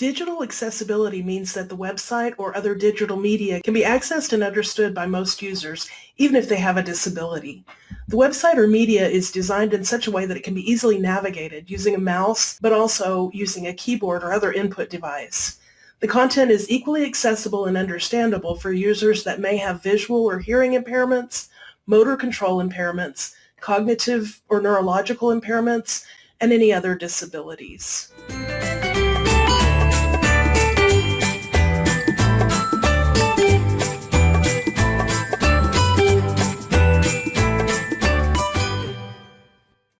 Digital accessibility means that the website or other digital media can be accessed and understood by most users, even if they have a disability. The website or media is designed in such a way that it can be easily navigated using a mouse, but also using a keyboard or other input device. The content is equally accessible and understandable for users that may have visual or hearing impairments, motor control impairments, cognitive or neurological impairments, and any other disabilities.